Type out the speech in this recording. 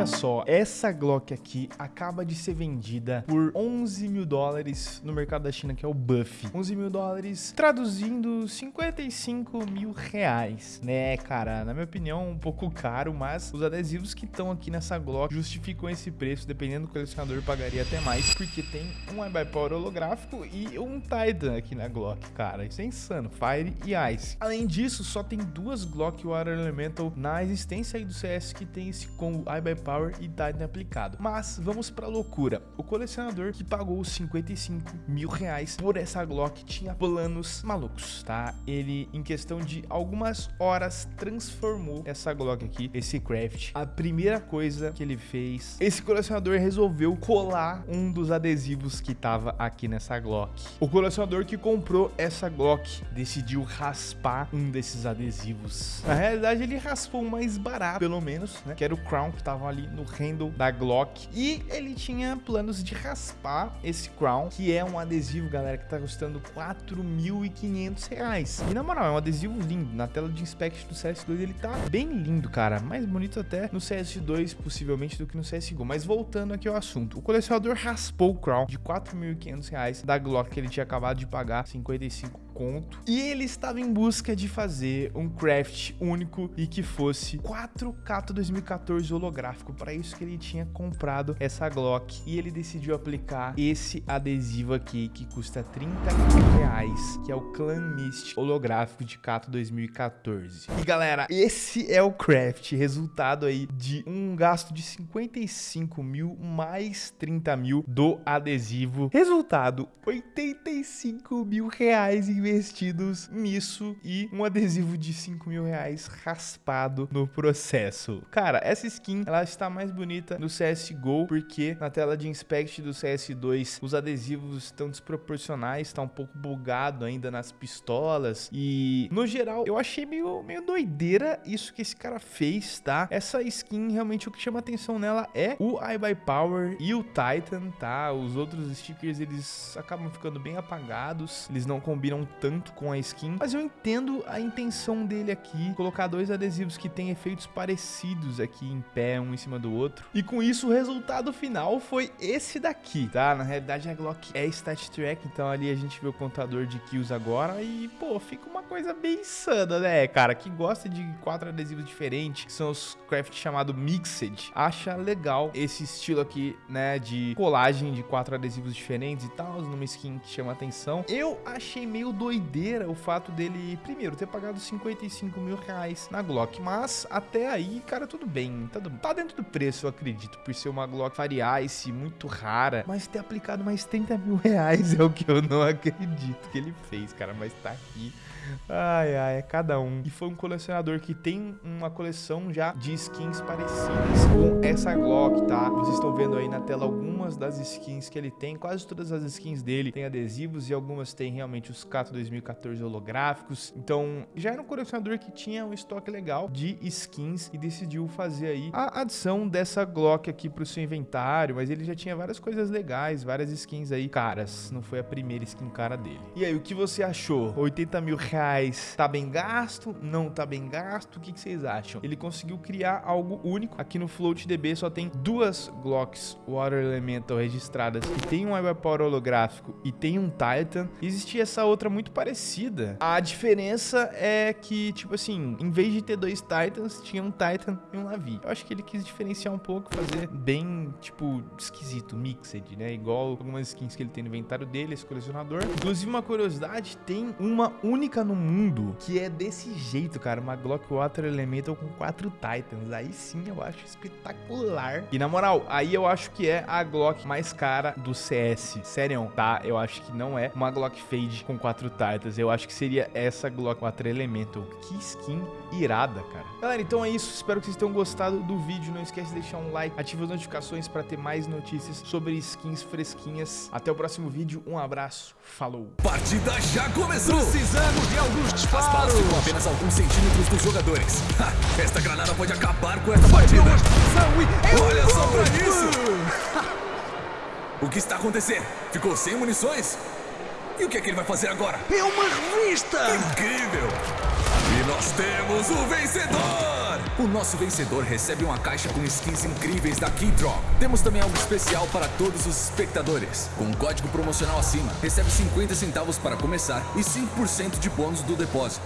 liga só, essa Glock aqui acaba de ser vendida por 11 mil dólares no mercado da China, que é o Buff. 11 mil dólares, traduzindo 55 mil reais, né, cara? Na minha opinião, um pouco caro, mas os adesivos que estão aqui nessa Glock justificam esse preço, dependendo do colecionador, pagaria até mais, porque tem um iBuyPower holográfico e um Titan aqui na Glock, cara. Isso é insano, Fire e Ice. Além disso, só tem duas Glock Water Elemental na existência aí do CS que tem esse combo iBuyPower e Titan aplicado. Mas vamos pra loucura. O colecionador que pagou 55 mil reais por essa Glock tinha planos malucos, tá? Ele, em questão de algumas horas, transformou essa Glock aqui, esse craft. A primeira coisa que ele fez, esse colecionador resolveu colar um dos adesivos que tava aqui nessa Glock. O colecionador que comprou essa Glock decidiu raspar um desses adesivos. Na realidade, ele raspou o mais barato, pelo menos, né? Que era o Crown, que tava ali no handle da Glock. E ele tinha planos de raspar esse Crown, que é um adesivo, galera, que tá custando 4.500 reais. E na moral, é um adesivo lindo. Na tela de inspection do CS2 ele tá bem lindo, cara. Mais bonito até no CS2, possivelmente, do que no CSGO. Mas voltando aqui ao assunto. O colecionador raspou o Crown de 4.500 reais da Glock que ele tinha acabado de pagar 55 conto. E ele estava em busca de fazer um craft único e que fosse 4 Cato 2014 holográfico. Para isso que ele tinha comprado essa Glock. E ele decidiu aplicar esse adesivo aqui que custa 30 reais, que é o Clan Mist holográfico de Cato 2014. E galera, esse é o craft, resultado aí de um gasto de 55 mil mais 30 mil do adesivo. Resultado, 85 mil reais em investidos nisso e um adesivo de 5 mil reais raspado no processo. Cara, essa skin, ela está mais bonita no CSGO, porque na tela de inspect do CS2, os adesivos estão desproporcionais, está um pouco bugado ainda nas pistolas e, no geral, eu achei meio, meio doideira isso que esse cara fez, tá? Essa skin, realmente, o que chama atenção nela é o iBuyPower e o Titan, tá? Os outros stickers, eles acabam ficando bem apagados, eles não combinam tanto com a skin, mas eu entendo a intenção dele aqui, colocar dois adesivos que têm efeitos parecidos aqui em pé, um em cima do outro. E com isso, o resultado final foi esse daqui, tá? Na realidade, a Glock é Stat Track, então ali a gente vê o contador de kills agora e, pô, fica uma coisa bem insana, né, cara? Que gosta de quatro adesivos diferentes, que são os craft chamado Mixed, acha legal esse estilo aqui, né, de colagem de quatro adesivos diferentes e tal, numa skin que chama atenção. Eu achei meio doideira o fato dele, primeiro, ter pagado 55 mil reais na Glock. Mas até aí, cara, tudo bem. Tá, tá dentro do preço, eu acredito, por ser uma Glock Ice muito rara. Mas ter aplicado mais 30 mil reais é o que eu não acredito que ele fez, cara. Mas tá aqui. Ai, ai, é cada um. E foi um colecionador que tem uma coleção já de skins parecidas com essa Glock, tá? Vocês estão vendo aí na tela algumas das skins que ele tem. Quase todas as skins dele tem adesivos e algumas tem realmente os Cato 2014 holográficos. Então, já era um colecionador que tinha um estoque legal de skins e decidiu fazer aí a adição dessa Glock aqui pro seu inventário, mas ele já tinha várias coisas legais, várias skins aí caras. Não foi a primeira skin cara dele. E aí, o que você achou? 80 mil reais tá bem gasto? Não tá bem gasto? O que, que vocês acham? Ele conseguiu criar algo único. Aqui no FloatDB só tem duas Glocks Water Elemental registradas que tem um Power holográfico e tem um Titan. Existia essa outra muito parecida. A diferença é que, tipo assim, em vez de ter dois Titans, tinha um Titan e um Navi. Eu acho que ele quis diferenciar um pouco, fazer bem, tipo, esquisito, mixed, né? Igual algumas skins que ele tem no inventário dele, esse colecionador. Inclusive, uma curiosidade, tem uma única no mundo que é desse jeito, cara. Uma Glock Water Elemental com quatro Titans. Aí sim eu acho espetacular. E na moral, aí eu acho que é a Glock mais cara do CS. Sério, tá? Eu acho que não é uma Glock Fade com quatro Titans. Eu acho que seria essa Glock Water Elemental. Que skin irada, cara. Galera, então é isso. Espero que vocês tenham gostado do vídeo. Não esquece de deixar um like, ative as notificações para ter mais notícias sobre skins fresquinhas. Até o próximo vídeo. Um abraço. Falou. Partida já começou. Precisamos de alguns As balas disparos. ficam apenas alguns centímetros dos jogadores. Ha, esta granada pode acabar com esta partida. Olha só pra isso. O que está acontecendo? Ficou sem munições? E o que é que ele vai fazer agora? É uma revista. Incrível! E nós temos o vencedor! o nosso vencedor recebe uma caixa com skins incríveis da Keydrop. Temos também algo especial para todos os espectadores. Com o código promocional acima, recebe 50 centavos para começar e 5% de bônus do depósito.